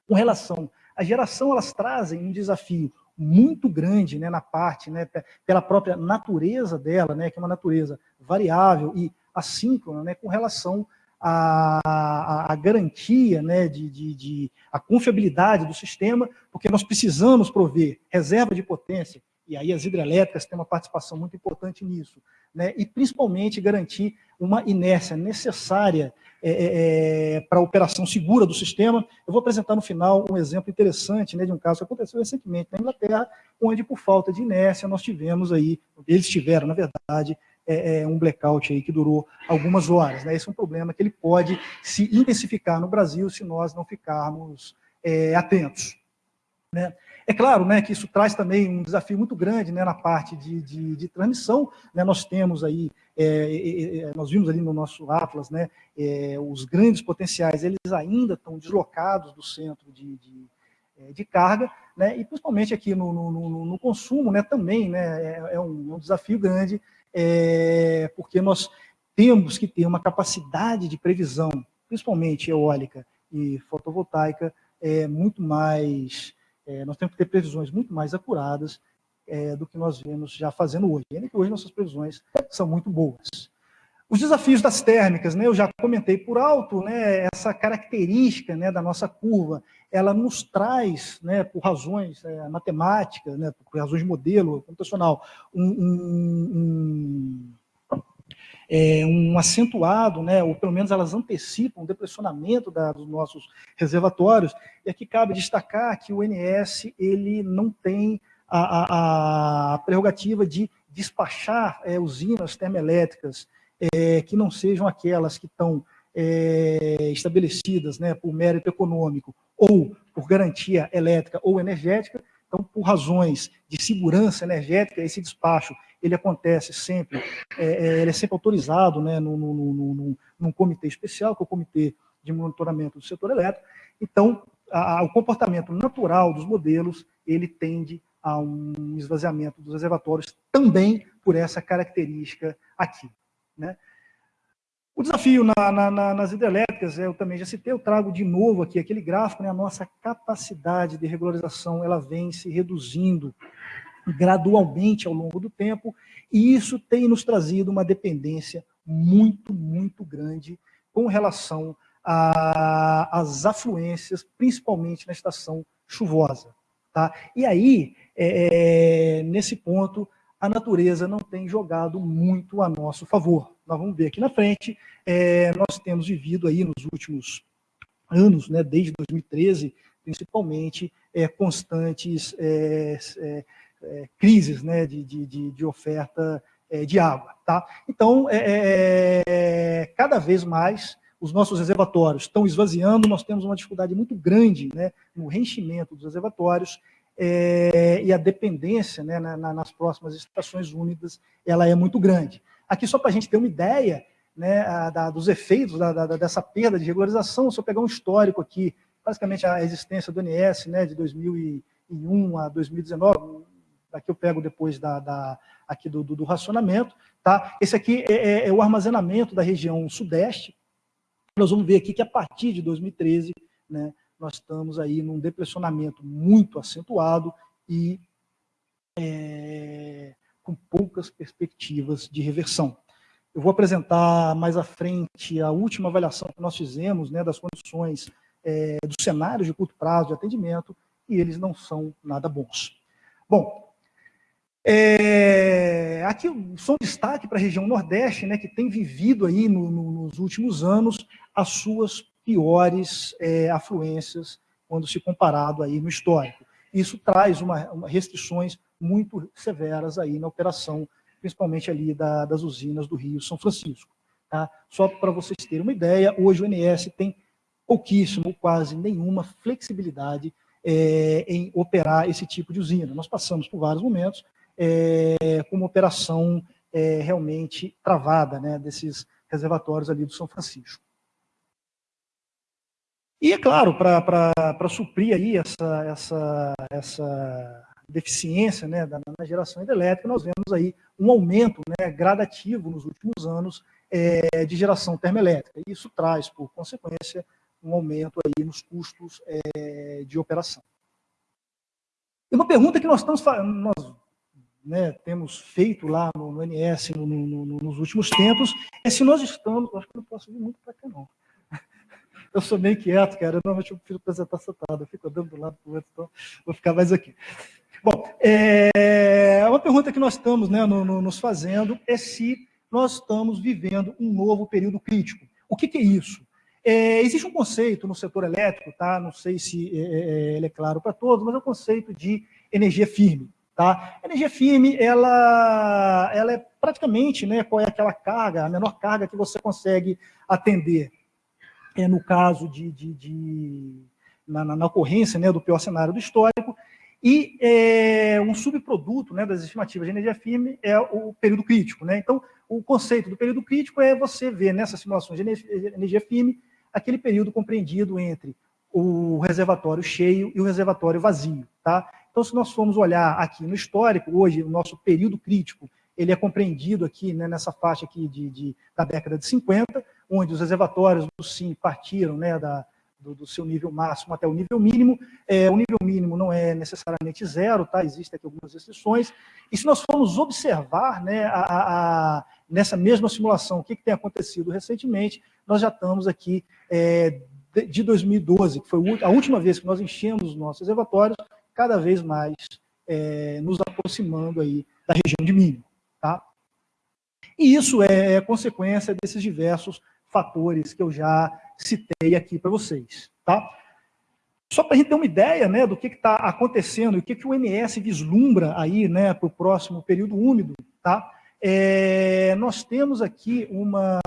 com relação à geração, elas trazem um desafio muito grande né, na parte, né, pela própria natureza dela, né, que é uma natureza variável e assíncrona, né, com relação à garantia, né, de, de, de, a confiabilidade do sistema, porque nós precisamos prover reserva de potência E aí as hidrelétricas têm uma participação muito importante nisso. Né? E principalmente garantir uma inércia necessária é, é, é para a operação segura do sistema. Eu vou apresentar no final um exemplo interessante né, de um caso que aconteceu recentemente na Inglaterra, onde por falta de inércia nós tivemos aí, eles tiveram, na verdade, é, é, um blackout aí que durou algumas horas. Né? Esse é um problema que ele pode se intensificar no Brasil se nós não ficarmos é, atentos. Né? É claro né, que isso traz também um desafio muito grande né, na parte de, de, de transmissão. Né? Nós temos aí, é, é, nós vimos ali no nosso Atlas, né, é, os grandes potenciais, eles ainda estão deslocados do centro de, de, é, de carga, né, e principalmente aqui no, no, no, no consumo né, também né, é, é um, um desafio grande é, porque nós temos que ter uma capacidade de previsão, principalmente eólica e fotovoltaica, é, muito mais, é, nós temos que ter previsões muito mais acuradas é, do que nós vemos já fazendo hoje. E hoje nossas previsões são muito boas. Os desafios das térmicas, né, eu já comentei por alto, né, essa característica né, da nossa curva, ela nos traz, né, por razões é, matemáticas, né, por razões de modelo computacional, um, um, é, um acentuado, né, ou pelo menos elas antecipam o depressionamento da, dos nossos reservatórios, e aqui cabe destacar que o NS ele não tem a, a, a prerrogativa de despachar é, usinas termoelétricas é, que não sejam aquelas que estão é, estabelecidas né, por mérito econômico ou por garantia elétrica ou energética. Então, por razões de segurança energética, esse despacho ele acontece sempre, é, é ele é sempre autorizado né, no, no, num comitê especial, que é o Comitê de Monitoramento do Setor Elétrico. Então, a, a, o comportamento natural dos modelos, ele tende a um esvaziamento dos reservatórios também por essa característica aqui. Né? O desafio na, na, nas hidrelétricas, eu também já citei, eu trago de novo aqui aquele gráfico, né, a nossa capacidade de regularização ela vem se reduzindo gradualmente ao longo do tempo, e isso tem nos trazido uma dependência muito, muito grande com relação às afluências, principalmente na estação chuvosa. Tá? E aí, é, é nesse ponto, a natureza não tem jogado muito a nosso favor. Nós vamos ver aqui na frente, é, nós temos vivido aí nos últimos anos, né, desde 2013, principalmente, é, constantes é, é, é, crises né, de, de, de oferta é, de água. Tá? Então, cada vez mais, os nossos reservatórios estão esvaziando, nós temos uma dificuldade muito grande né, no reenchimento dos reservatórios, é, e a dependência né, na, nas próximas estações úmidas ela é muito grande. Aqui, só para a gente ter uma ideia né, a, da, dos efeitos da, da, dessa perda de regularização, se eu pegar um histórico aqui, basicamente a existência do NS né, de 2001 a 2019, aqui eu pego depois da, da aqui do, do, do, racionamento, tá? Esse aqui é, é, é, o armazenamento da região sudeste. Nós vamos ver aqui que a partir de 2013, né, nós estamos aí num depressionamento muito acentuado e é, com poucas perspectivas de reversão. Eu vou apresentar mais à frente a última avaliação que nós fizemos né, das condições é, dos cenários de curto prazo de atendimento, e eles não são nada bons. Bom, é, aqui só um destaque para a região Nordeste, né, que tem vivido aí no, no, nos últimos anos as suas piores é, afluências quando se comparado aí no histórico. Isso traz uma, uma restrições muito severas aí na operação, principalmente ali da, das usinas do Rio São Francisco. Tá? Só para vocês terem uma ideia, hoje o NS tem pouquíssimo, quase nenhuma flexibilidade é, em operar esse tipo de usina. Nós passamos por vários momentos é, com uma operação é, realmente travada né, desses reservatórios ali do São Francisco. E, é claro, para suprir aí essa, essa, essa deficiência né, da, na geração hidrelétrica, nós vemos aí um aumento né, gradativo nos últimos anos é, de geração termoelétrica. E isso traz, por consequência, um aumento aí nos custos é, de operação. E uma pergunta que nós, estamos, nós né, temos feito lá no, no NS no, no, nos últimos tempos é se nós estamos... Acho que não posso vir muito para cá, não eu sou meio quieto, cara. Normalmente eu prefiro apresentar sentado, eu fico andando do lado para o outro, então vou ficar mais aqui. Bom, é, uma pergunta que nós estamos né, no, no, nos fazendo é se nós estamos vivendo um novo período crítico. O que, que é isso? É, existe um conceito no setor elétrico, tá? não sei se é, é, é ele é claro para todos, mas é o conceito de energia firme. Tá? A energia firme, ela, ela é praticamente, né, qual é aquela carga, a menor carga que você consegue atender. É no caso de, de, de na, na, ocorrência né, do pior cenário do histórico, e é, um subproduto né, das estimativas de energia firme é o período crítico. Né? Então, o conceito do período crítico é você ver nessas simulações de energia firme aquele período compreendido entre o reservatório cheio e o reservatório vazio. Tá? Então, se nós formos olhar aqui no histórico, hoje o nosso período crítico ele é compreendido aqui né, nessa faixa aqui de, de, da década de 50, onde os reservatórios do SIM partiram né, da, do, do, seu nível máximo até o nível mínimo. É, o nível mínimo não é necessariamente zero, tá? existem aqui algumas restrições. E se nós formos observar né, a, a, nessa mesma simulação o que, que, tem acontecido recentemente, nós já estamos aqui é, de 2012, que foi a última vez que nós enchemos os nossos reservatórios, cada vez mais é, nos aproximando aí da região de mínimo. Tá? E isso é consequência desses diversos fatores que eu já citei aqui para vocês. Tá? Só para a gente ter uma ideia né, do que está acontecendo e o que, que o MS vislumbra aí né, para o próximo período úmido, tá? É, nós temos aqui uma...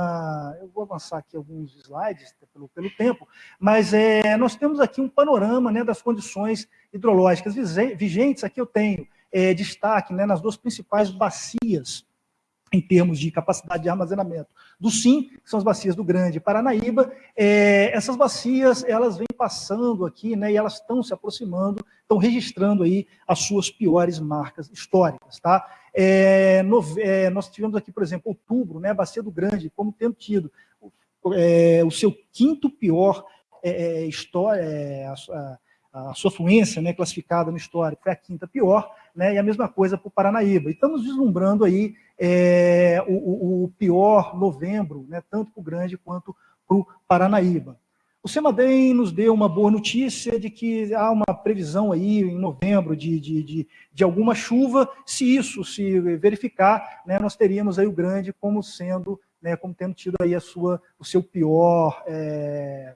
Eu vou avançar aqui alguns slides pelo, pelo tempo, mas é, nós temos aqui um panorama né, das condições hidrológicas vigentes. Aqui eu tenho é, destaque né, nas duas principais bacias em termos de capacidade de armazenamento do SIM, que são as bacias do Grande Paranaíba. É, essas bacias, elas vêm passando aqui, né, e elas estão se aproximando, estão registrando aí as suas piores marcas históricas, tá? É, no, é, nós tivemos aqui, por exemplo, outubro, né, a bacia do Grande, como tendo tido é, o seu quinto pior é, é, história, a, a sua fluência né, classificada no histórico foi a quinta pior, né, e a mesma coisa para o Paranaíba. E estamos vislumbrando aí é, o, o, pior novembro, né, tanto para o Grande quanto para o Paranaíba. O Semadem nos deu uma boa notícia de que há uma previsão aí em novembro de, de, de, de alguma chuva. Se isso se verificar, né, nós teríamos aí o Grande como sendo, né, como tendo tido aí a sua, o seu pior é,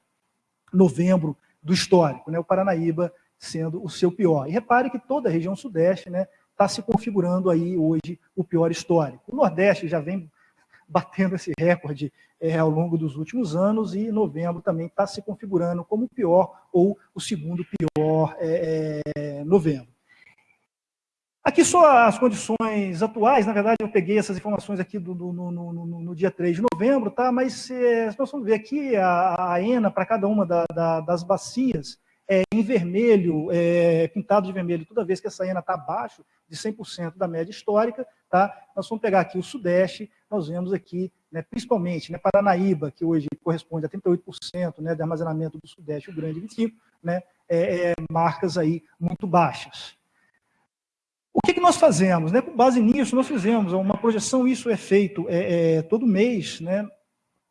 novembro do histórico, né, o Paranaíba sendo o seu pior. E repare que toda a região sudeste né, está se configurando aí hoje o pior histórico. O Nordeste já vem batendo esse recorde é, ao longo dos últimos anos e novembro também está se configurando como o pior ou o segundo pior é, é, novembro. Aqui só as condições atuais, na verdade eu peguei essas informações aqui do, do no, no, no, dia 3 de novembro, tá? mas é, nós vamos ver aqui a, a ENA para cada uma da, da, das bacias, é, em vermelho, é, pintado de vermelho, toda vez que essa ENA está abaixo de 100% da média histórica, tá? nós vamos pegar aqui o Sudeste, nós vemos aqui, né, principalmente, né, Paranaíba, que hoje corresponde a 38% né, de armazenamento do Sudeste, o Grande 25%, né, é, é, marcas aí muito baixas. O que, que nós fazemos? Né? Com base nisso, nós fizemos uma projeção, isso é feito é, é todo mês, né?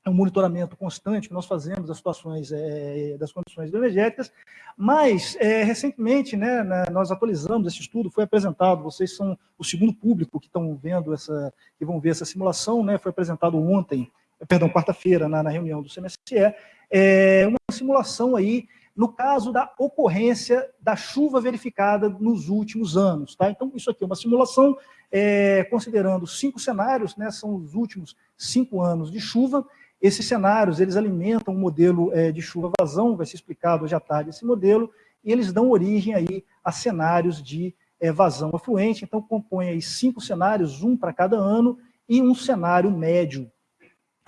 É um monitoramento constante que nós fazemos das situações, é, das condições energéticas, mas é, recentemente né, nós atualizamos esse estudo, foi apresentado, vocês são o segundo público que estão vendo essa, que vão ver essa simulação, né, foi apresentado ontem, perdão, quarta-feira, na, na, reunião do CMSE, é, uma simulação aí no caso da ocorrência da chuva verificada nos últimos anos. Tá? Então, isso aqui é uma simulação, é, considerando cinco cenários, né, são os últimos cinco anos de chuva, esses cenários, eles alimentam um modelo é, de chuva-vazão, vai ser explicado hoje à tarde esse modelo, e eles dão origem aí a cenários de é, vazão afluente, então compõe aí cinco cenários, um para cada ano, e um cenário médio,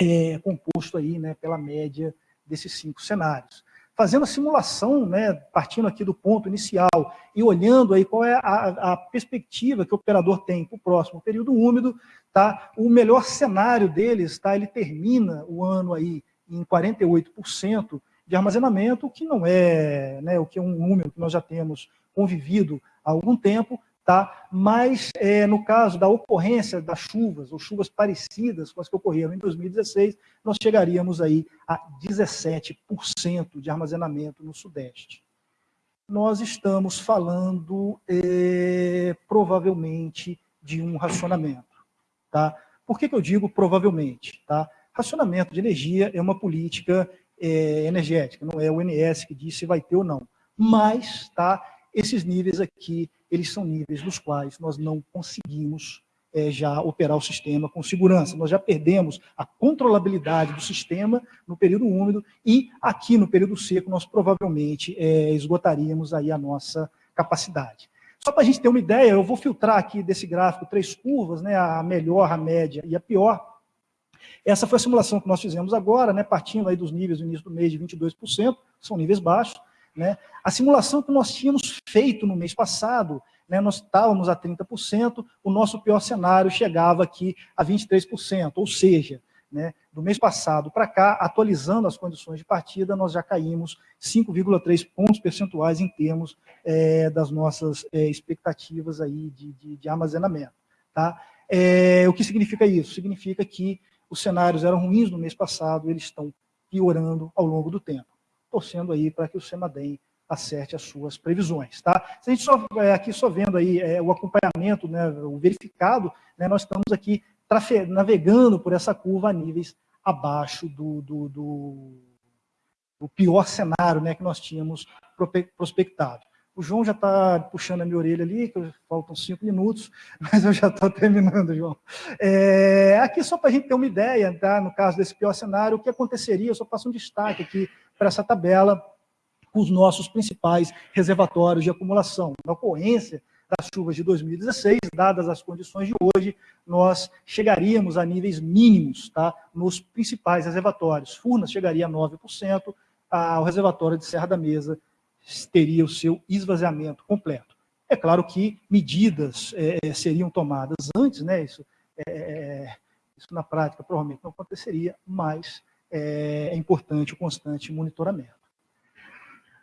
é, composto aí né, pela média desses cinco cenários fazendo a simulação, né, partindo aqui do ponto inicial e olhando aí qual é a, a perspectiva que o operador tem para o próximo período úmido, tá? o melhor cenário deles, tá? ele termina o ano aí em 48% de armazenamento, que não é, né, o que é um número que nós já temos convivido há algum tempo, Tá? Mas, é, no caso da ocorrência das chuvas, ou chuvas parecidas com as que ocorreram em 2016, nós chegaríamos aí a 17% de armazenamento no Sudeste. nós estamos falando é, provavelmente de um racionamento. Tá? Por que, que eu digo provavelmente? Tá? Racionamento de energia é uma política é, energética, não é o INS que diz se vai ter ou não. Mas tá, esses níveis aqui, eles são níveis dos quais nós não conseguimos é, já operar o sistema com segurança. Nós já perdemos a controlabilidade do sistema no período úmido e aqui no período seco nós provavelmente é, esgotaríamos aí a nossa capacidade. Só para a gente ter uma ideia, eu vou filtrar aqui desse gráfico três curvas, né, a melhor, a média e a pior. Essa foi a simulação que nós fizemos agora, né, partindo aí dos níveis no início do mês de 22%, são níveis baixos. Né. A simulação que nós tínhamos feito no mês passado né, nós estávamos a 30%, o nosso pior cenário chegava aqui a 23%, ou seja, né, do mês passado para cá, atualizando as condições de partida, nós já caímos 5,3 pontos percentuais em termos é, das nossas é, expectativas aí de, de, de armazenamento. Tá? É, o que significa isso? Significa que os cenários eram ruins no mês passado, eles estão piorando ao longo do tempo, torcendo aí para que o SEMADEM acerte as suas previsões. Tá? Se a gente só, é, aqui só vendo aí é, o acompanhamento, né, o verificado, né, nós estamos aqui navegando por essa curva a níveis abaixo do, do, do, do pior cenário né, que nós tínhamos prospectado. O João já está puxando a minha orelha ali, que faltam cinco minutos, mas eu já estou terminando, João. É, aqui só para a gente ter uma ideia, tá? no caso desse pior cenário, o que aconteceria, eu só passo um destaque aqui para essa tabela, com os nossos principais reservatórios de acumulação. Na ocorrência das chuvas de 2016, dadas as condições de hoje, nós chegaríamos a níveis mínimos tá, nos principais reservatórios. Furnas chegaria a 9%, a, o reservatório de Serra da Mesa teria o seu esvaziamento completo. É claro que medidas é, seriam tomadas antes, né, isso, é, é isso na prática provavelmente não aconteceria, mas é, é importante o constante monitoramento.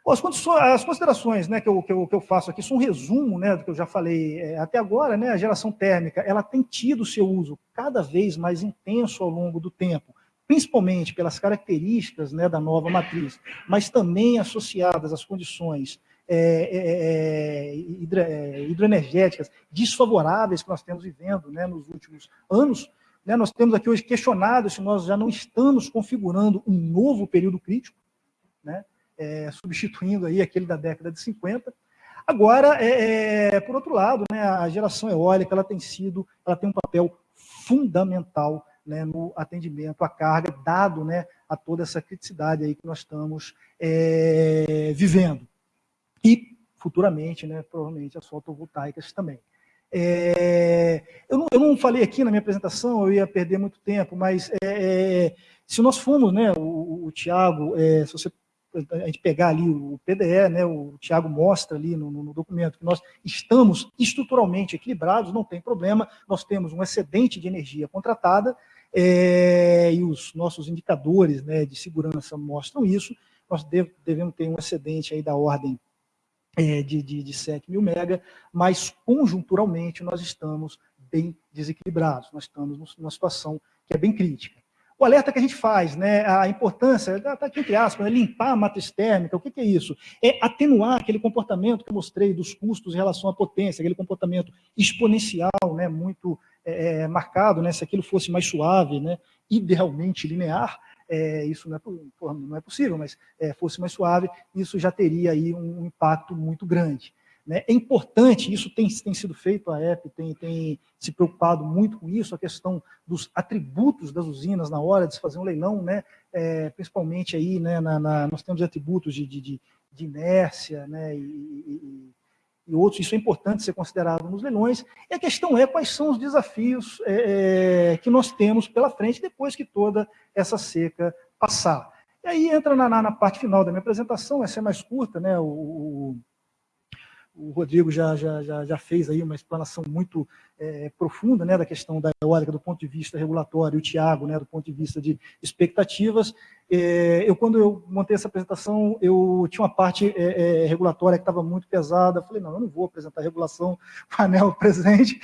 As, as considerações né, que, eu, que, eu, que eu faço aqui são um resumo né, do que eu já falei é, até agora. Né, a geração térmica ela tem tido seu uso cada vez mais intenso ao longo do tempo, principalmente pelas características né, da nova matriz, mas também associadas às condições é, é, é, hidro, é, hidroenergéticas desfavoráveis que nós temos vivendo né, nos últimos anos. Né, nós temos aqui hoje questionado se nós já não estamos configurando um novo período crítico. Né? é, substituindo aí aquele da década de 50. Agora, é, é, por outro lado, né, a geração eólica ela tem sido, ela tem um papel fundamental né, no atendimento à carga, dado né, a toda essa criticidade aí que nós estamos é, vivendo. E, futuramente, né, provavelmente, as fotovoltaicas também. É, eu, não, eu, não, falei aqui na minha apresentação, eu ia perder muito tempo, mas é, é se nós formos, né, o, o Tiago, é, se você a gente pegar ali o PDE, né, o Tiago mostra ali no, no, documento que nós estamos estruturalmente equilibrados, não tem problema, nós temos um excedente de energia contratada, é, e os nossos indicadores né, de segurança mostram isso, nós devemos ter um excedente aí da ordem é, de, de, de 7 mil mega, mas conjunturalmente nós estamos bem desequilibrados, nós estamos numa situação que é bem crítica. O alerta que a gente faz, né, a importância, está aqui entre aspas, né, limpar a matriz térmica, o que, que, é isso? É atenuar aquele comportamento que eu mostrei dos custos em relação à potência, aquele comportamento exponencial, né, muito é, é marcado, né, se aquilo fosse mais suave, né, idealmente linear, é, isso não é, não é, possível, mas é, fosse mais suave, isso já teria aí um impacto muito grande. Né? É importante, isso tem, tem sido feito, a EP tem, tem se preocupado muito com isso, a questão dos atributos das usinas na hora de se fazer um leilão, né? É, principalmente aí, né, na, na, nós temos atributos de, de, de inércia né, e, e, e, outros, isso é importante ser considerado nos leilões, e a questão é quais são os desafios é, é que nós temos pela frente depois que toda essa seca passar. E aí entra na, na, na parte final da minha apresentação, essa é mais curta, né, o, o Rodrigo já, já, já, já fez aí uma explanação muito é, profunda né, da questão da eólica do ponto de vista regulatório, o Tiago, né, do ponto de vista de expectativas. É, eu, quando eu montei essa apresentação, eu tinha uma parte é, é regulatória que estava muito pesada, eu falei, não, eu não vou apresentar regulação painel presente,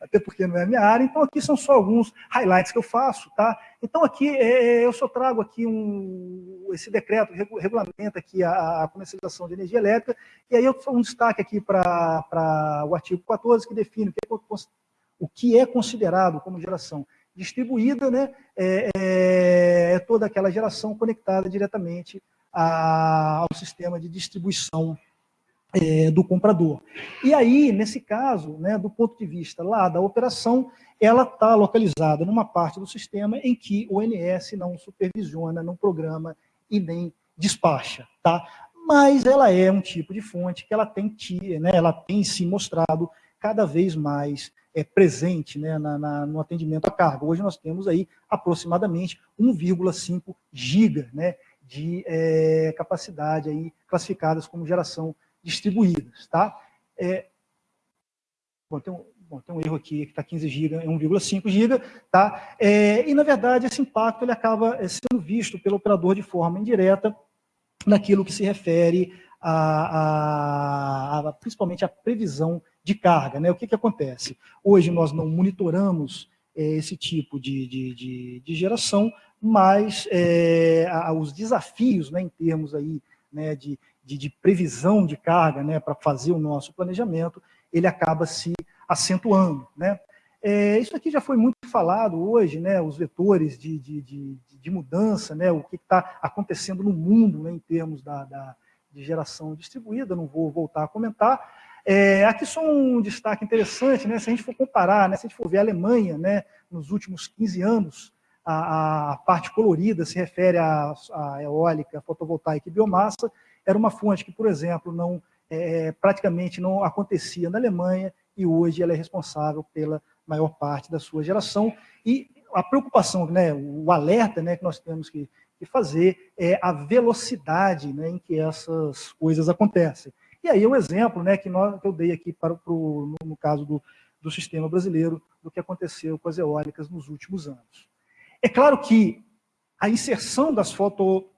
até porque não é a minha área, então aqui são só alguns highlights que eu faço, tá? Então, aqui, é, eu só trago aqui um, esse decreto que regulamenta aqui a, a, comercialização de energia elétrica, e aí eu um destaque aqui para o artigo 14, que define o que, é, o que é considerado como geração distribuída, né, é, é, é toda aquela geração conectada diretamente a, ao sistema de distribuição é, do comprador. E aí, nesse caso, né, do ponto de vista lá da operação, ela está localizada numa parte do sistema em que o ONS não supervisiona, não programa e nem despacha, tá? Mas ela é um tipo de fonte que ela tem, né, ela tem se mostrado cada vez mais é, presente né, na, na, no atendimento à carga. Hoje nós temos aí aproximadamente 1,5 giga né, de é, capacidade aí classificadas como geração distribuídas. Tá? É, bom, tem um, bom, tem um erro aqui que está 15 GB, é 1,5 GB. Tá? É, e, na verdade, esse impacto ele acaba é, sendo visto pelo operador de forma indireta naquilo que se refere a, a, a principalmente a previsão de carga. Né? O que, que acontece? Hoje nós não monitoramos é, esse tipo de, de, de, de geração, mas é, a, os desafios né, em termos aí, né, de, de, de, previsão de carga né, para fazer o nosso planejamento, ele acaba se acentuando. Né? É, isso aqui já foi muito falado hoje, né, os vetores de, de, de, de mudança, né, o que está acontecendo no mundo né, em termos da, da, de geração distribuída, não vou voltar a comentar. É, aqui só um destaque interessante, né, se a gente for comparar, né, se a gente for ver a Alemanha, né, nos últimos 15 anos, a, a parte colorida se refere à, eólica, fotovoltaica e biomassa, era uma fonte que, por exemplo, não é, praticamente não acontecia na Alemanha e hoje ela é responsável pela maior parte da sua geração. E a preocupação, né, o alerta né, que nós temos que, que fazer é a velocidade né, em que essas coisas acontecem. E aí o exemplo né, que, nós, que eu dei aqui para, para o, no, no caso do, do sistema brasileiro, do que aconteceu com as eólicas nos últimos anos. É claro que a inserção das foto,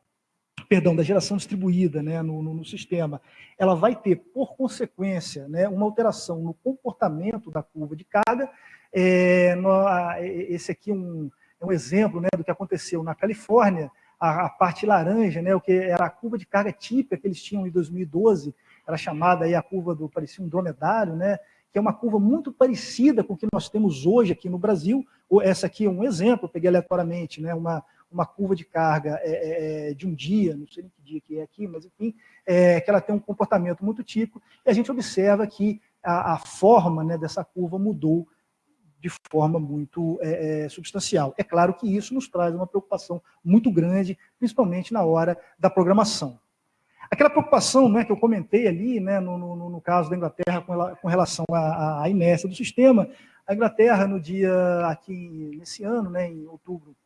perdão, da geração distribuída né, no, no, no, sistema, ela vai ter, por consequência, né, uma alteração no comportamento da curva de carga. É, no, esse aqui é um, é um exemplo né, do que aconteceu na Califórnia, a, a, parte laranja, né, o que era a curva de carga típica que eles tinham em 2012, era chamada aí a curva do, parecia um dromedário, né, que é uma curva muito parecida com o que nós temos hoje aqui no Brasil. Essa aqui é um exemplo, peguei aleatoriamente, né, uma, uma curva de carga é, é, é, de um dia, não sei nem que dia que é aqui, mas enfim, é, que ela tem um comportamento muito típico, e a gente observa que a, a forma né, dessa curva mudou de forma muito é, é, substancial. É claro que isso nos traz uma preocupação muito grande, principalmente na hora da programação. Aquela preocupação né, que eu comentei ali, né, no, no, no caso da Inglaterra, com, ela, com relação à, à, inércia do sistema, a Inglaterra, no dia aqui, nesse ano, né, em outubro,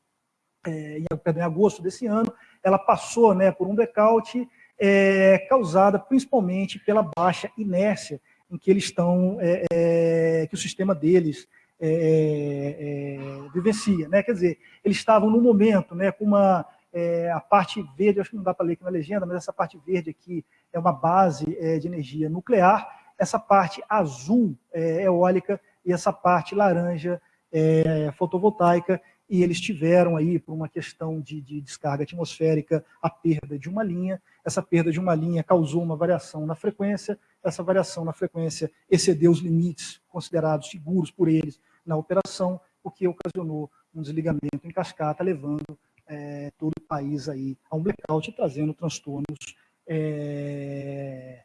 é, em, perdão, em agosto desse ano, ela passou né, por um blackout é, causada principalmente pela baixa inércia em que eles estão, é, é que o sistema deles é, é, vivencia. Né? Quer dizer, eles estavam no momento né, com uma é, a parte verde, acho que não dá para ler aqui na legenda, mas essa parte verde aqui é uma base é, de energia nuclear, essa parte azul é eólica e essa parte laranja é fotovoltaica, e eles tiveram aí, por uma questão de, de, descarga atmosférica, a perda de uma linha. Essa perda de uma linha causou uma variação na frequência, essa variação na frequência excedeu os limites considerados seguros por eles na operação, o que ocasionou um desligamento em cascata, levando é, todo o país aí a um blackout, trazendo transtornos é,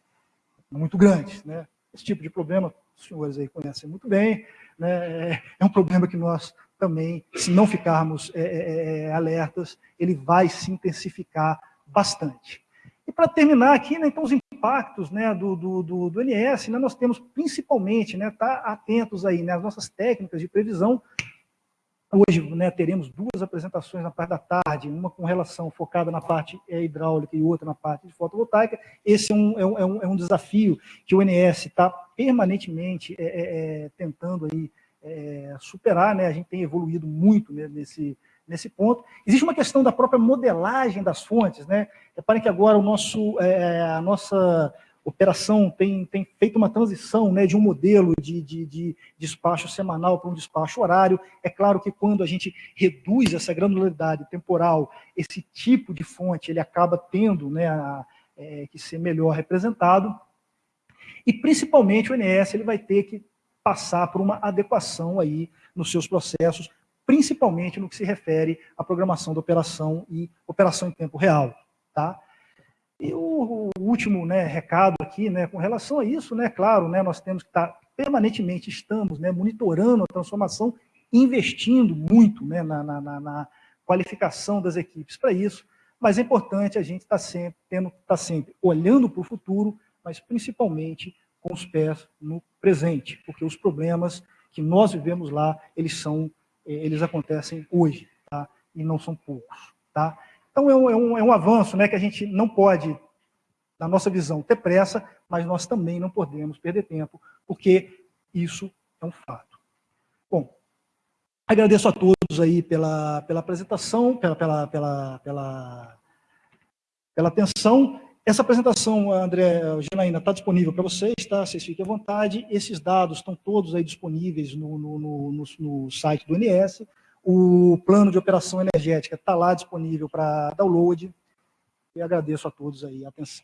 muito grandes. Né? Esse tipo de problema, os senhores aí conhecem muito bem, né? é um problema que nós também, se não ficarmos é, é, é alertas, ele vai se intensificar bastante. E para terminar aqui, né, então os impactos né, do, do, do, do NS, né, nós temos principalmente, né, tá atentos aí, né, as nossas técnicas de previsão Hoje né, teremos duas apresentações na parte da tarde, uma com relação focada na parte é, hidráulica e outra na parte de fotovoltaica. Esse é um, é um, é um é desafio que o INS está permanentemente é, é, tentando aí, superar. Né? A gente tem evoluído muito né, nesse, nesse ponto. Existe uma questão da própria modelagem das fontes. Né? Reparem que agora o nosso, a nossa operação tem, tem feito uma transição né, de um modelo de, de, de despacho semanal para um despacho horário. É claro que quando a gente reduz essa granularidade temporal, esse tipo de fonte ele acaba tendo né, a, é, que ser melhor representado. E principalmente o INS ele vai ter que passar por uma adequação aí nos seus processos, principalmente no que se refere à programação da operação e operação em tempo real. Tá? E o, último né, recado aqui, né, com relação a isso, né, claro, né, nós temos que estar permanentemente, estamos né, monitorando a transformação, investindo muito né, na, na, na qualificação das equipes para isso, mas é importante a gente estar sempre, tendo, estar sempre olhando para o futuro, mas principalmente com os pés no presente, porque os problemas que nós vivemos lá, eles são, eh, eles acontecem hoje, tá? E não são poucos, tá? Então, é um, é um, é um avanço né, que a gente não pode, na nossa visão, ter pressa, mas nós também não podemos perder tempo, porque isso é um fato. Bom, agradeço a todos aí pela, pela apresentação, pela, pela, pela, pela, pela atenção. Essa apresentação, André, Ginaína, está disponível para vocês, tá? Vocês fiquem à vontade. Esses dados estão todos aí disponíveis no, no, no, no site do INS. O plano de operação energética está lá disponível para download. E agradeço a todos aí a atenção.